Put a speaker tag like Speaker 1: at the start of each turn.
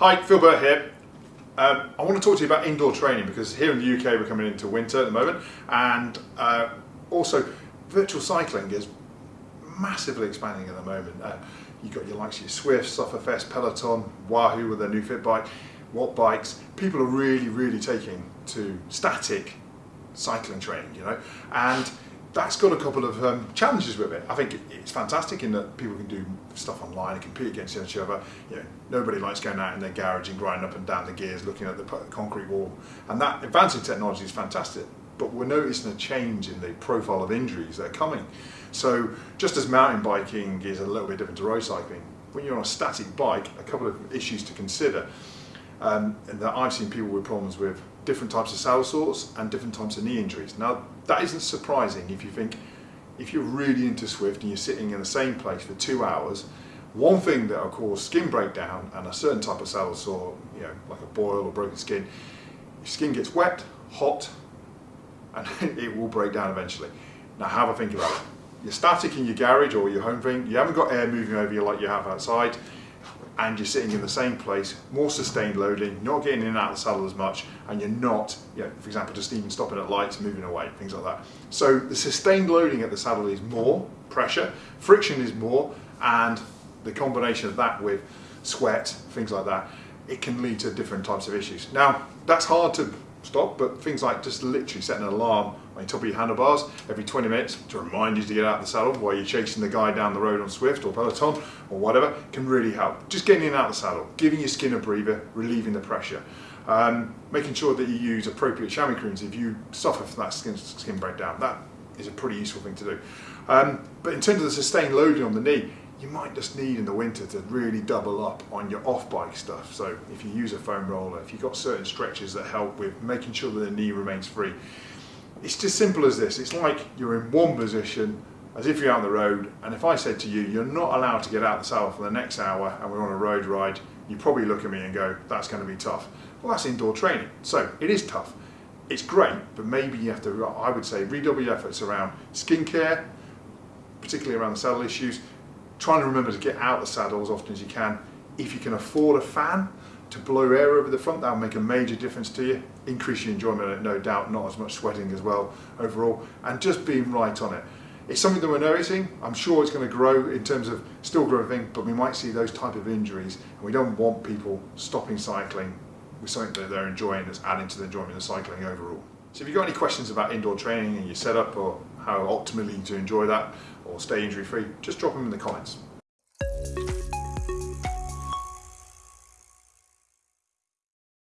Speaker 1: Hi, Phil Burt here. Um, I want to talk to you about indoor training because here in the UK we're coming into winter at the moment and uh, also virtual cycling is massively expanding at the moment. Uh, you've got your likes of your Zwift, Sufferfest, Peloton, Wahoo with their new fit bike, Wattbikes. People are really, really taking to static cycling training, you know, and that's got a couple of um, challenges with it. I think it's fantastic in that people can do stuff online and compete against each other. You know, nobody likes going out in their garage and grinding up and down the gears looking at the concrete wall. And that advancing technology is fantastic. But we're noticing a change in the profile of injuries that are coming. So just as mountain biking is a little bit different to road cycling, when you're on a static bike, a couple of issues to consider. Um, that I've seen people with problems with different types of saddle sores and different types of knee injuries. Now that isn't surprising if you think if you're really into Zwift and you're sitting in the same place for two hours, one thing that will cause skin breakdown and a certain type of saddle sore, you know, like a boil or broken skin, your skin gets wet, hot, and it will break down eventually. Now have a think about it. You're static in your garage or your home thing, you haven't got air moving over you like you have outside, and you're sitting in the same place, more sustained loading, not getting in and out of the saddle as much, and you're not, you know, for example, just even stopping at lights, moving away, things like that. So the sustained loading at the saddle is more pressure, friction is more, and the combination of that with sweat, things like that, it can lead to different types of issues. Now, that's hard to stop, but things like just literally setting an alarm on top of your handlebars every 20 minutes to remind you to get out of the saddle while you're chasing the guy down the road on Zwift or Peloton or whatever can really help. Just getting in and out of the saddle, giving your skin a breather, relieving the pressure. Um, making sure that you use appropriate chamois creams if you suffer from that skin, skin breakdown. That is a pretty useful thing to do. Um, but in terms of the sustained loading on the knee, you might just need in the winter to really double up on your off-bike stuff. So if you use a foam roller, if you've got certain stretches that help with making sure that the knee remains free. It's just simple as this. It's like you're in one position as if you're out on the road and if I said to you, you're not allowed to get out the saddle for the next hour and we're on a road ride, you probably look at me and go, that's going to be tough. Well, that's indoor training. So it is tough. It's great, but maybe you have to, I would say, redouble your efforts around skincare, particularly around the saddle issues, trying to remember to get out the saddle as often as you can. If you can afford a fan to blow air over the front, that'll make a major difference to you. Increase your enjoyment, no doubt, not as much sweating as well overall, and just being right on it. It's something that we're noticing. I'm sure it's going to grow in terms of still growing, but we might see those type of injuries, and we don't want people stopping cycling with something that they're enjoying that's adding to the enjoyment of cycling overall. So if you've got any questions about indoor training and your setup or how optimally to enjoy that or stay injury free, just drop them in the comments.